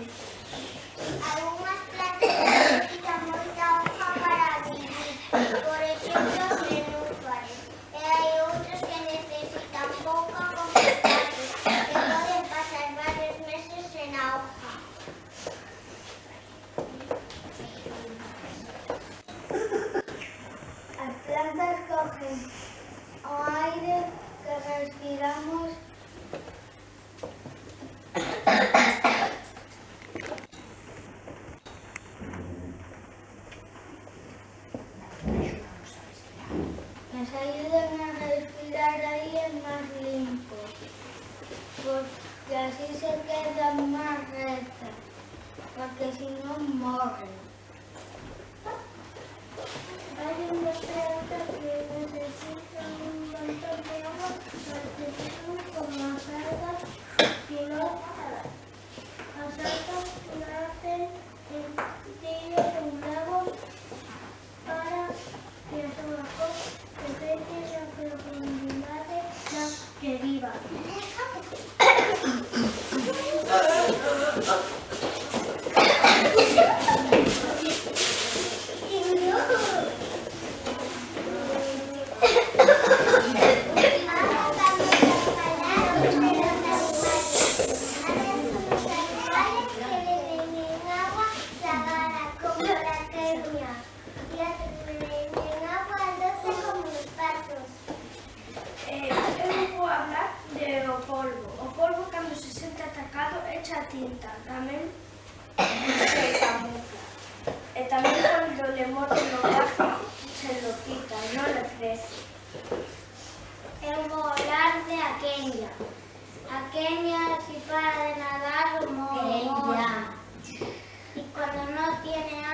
Thank you. nos ayudan a respirar aire más limpio, porque así se quedan más rectas, porque si no mueren. que viva. mucha tinta, también se camufla. Eh, también cuando le morden lo se lo quita, no le crece. El volar de aquella. Aquella si para de nadar, lo Y cuando no tiene agua,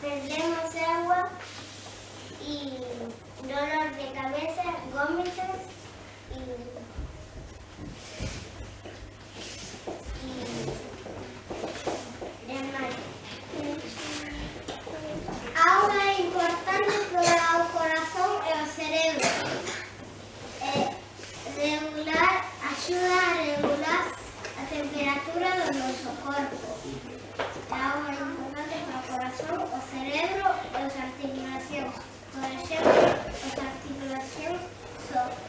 perdemos agua y dolor de cabeza, vómitos that. So